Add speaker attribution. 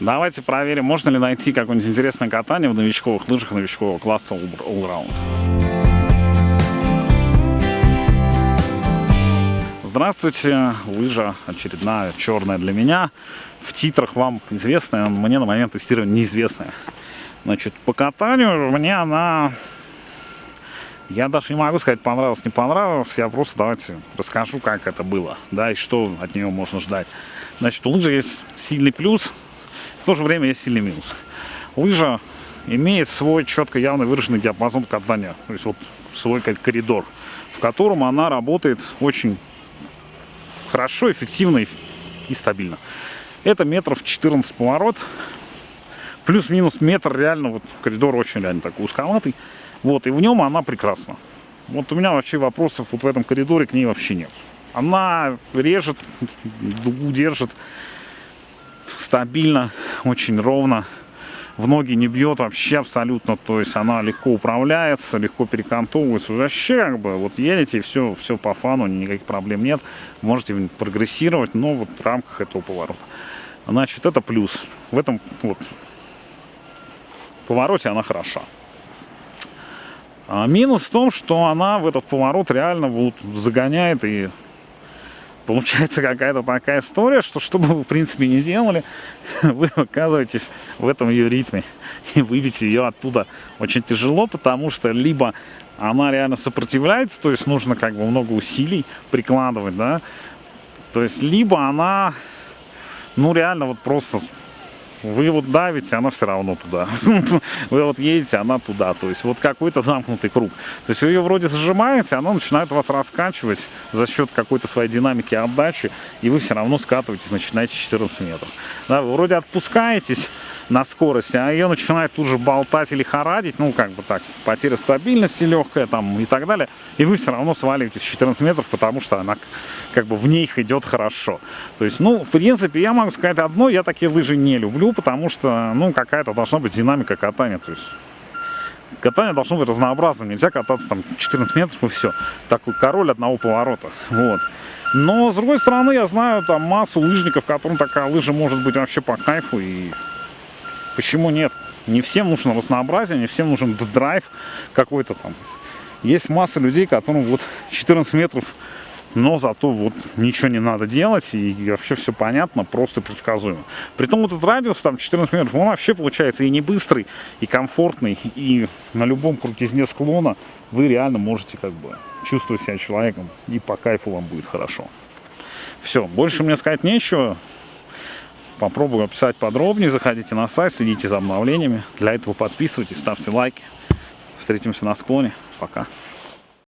Speaker 1: Давайте проверим, можно ли найти какое-нибудь интересное катание в новичковых лыжах новичкового класса Allround. Здравствуйте, лыжа очередная, черная для меня. В титрах вам известная, мне на момент тестирования неизвестная. Значит, по катанию мне она... Я даже не могу сказать, понравилось, не понравилось. Я просто давайте расскажу, как это было, да, и что от нее можно ждать. Значит, у лыжи есть сильный плюс, в то же время есть сильный минус. Лыжа имеет свой четко явно выраженный диапазон катания, то есть вот свой коридор, в котором она работает очень хорошо, эффективно и стабильно. Это метров 14 поворот, плюс-минус метр реально, вот коридор очень реально такой узковатый, вот, и в нем она прекрасна. Вот у меня вообще вопросов вот в этом коридоре к ней вообще нет. Она режет, дугу держит, стабильно, очень ровно. В ноги не бьет вообще абсолютно, то есть она легко управляется, легко перекантовывается. Вообще как бы вот едете и все, все по фану, никаких проблем нет. Можете прогрессировать, но вот в рамках этого поворота. Значит, это плюс. В этом вот повороте она хороша. А минус в том, что она в этот поворот реально вот загоняет и получается какая-то такая история, что что бы вы в принципе не делали, вы оказываетесь в этом ее ритме. И выбить ее оттуда очень тяжело, потому что либо она реально сопротивляется, то есть нужно как бы много усилий прикладывать, да, то есть либо она, ну реально вот просто вы вот давите, она все равно туда. Вы вот едете, она туда. То есть вот какой-то замкнутый круг. То есть вы ее вроде зажимаете, она начинает вас раскачивать за счет какой-то своей динамики отдачи, и вы все равно скатываетесь, начинаете 14 метров. Да, вы вроде отпускаетесь, на скорости, а ее начинает тут же болтать или хорадить, ну, как бы так, потеря стабильности легкая там и так далее, и вы все равно сваливаетесь 14 метров, потому что она как бы в них идет хорошо. То есть, ну, в принципе, я могу сказать одно, я такие лыжи не люблю, потому что, ну, какая-то должна быть динамика катания, то есть катание должно быть разнообразным, нельзя кататься там 14 метров и все. Такой король одного поворота, вот. Но, с другой стороны, я знаю там массу лыжников, которым такая лыжа может быть вообще по кайфу, и Почему нет? Не всем нужно разнообразие, не всем нужен драйв какой-то там. Есть масса людей, которым вот 14 метров, но зато вот ничего не надо делать, и вообще все понятно, просто предсказуемо. Притом этот радиус, там 14 метров, он вообще получается и не быстрый, и комфортный, и на любом крутизне склона вы реально можете как бы чувствовать себя человеком, и по кайфу вам будет хорошо. Все, больше мне сказать нечего попробую описать подробнее. Заходите на сайт, следите за обновлениями. Для этого подписывайтесь, ставьте лайки. Встретимся на склоне. Пока.